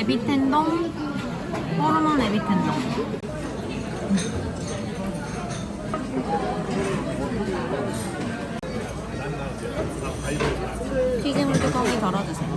에비텐동? 호르몬 에비텐동. 튀김물 뚜껑이 덜어주세요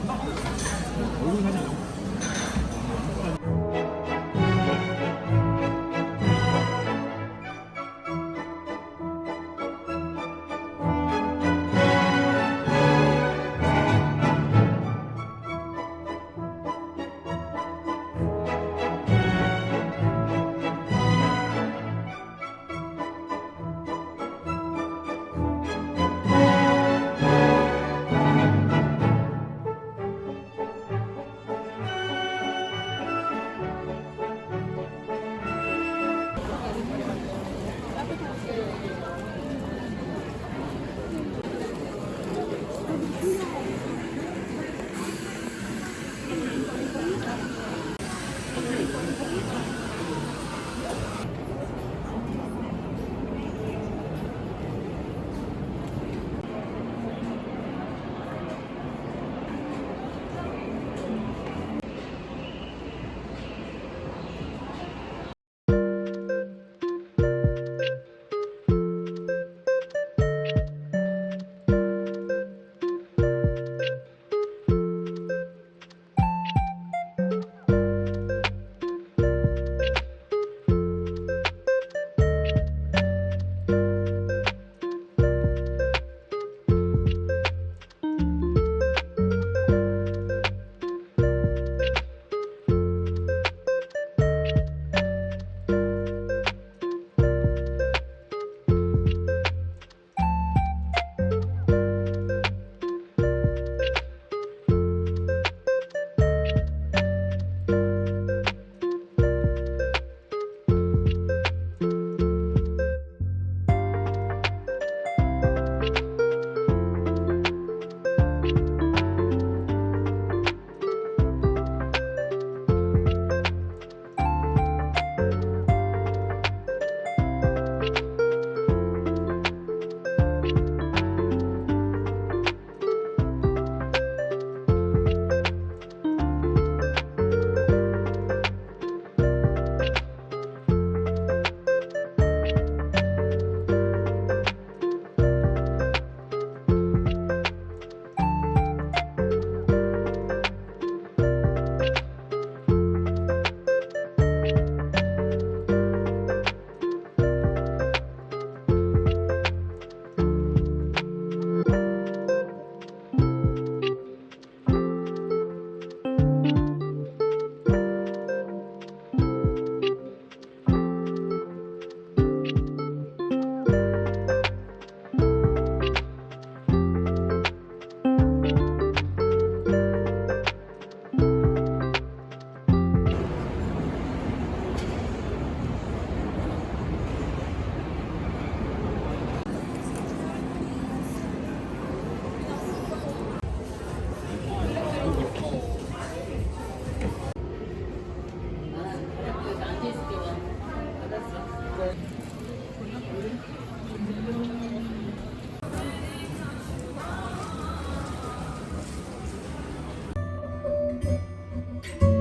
嗯。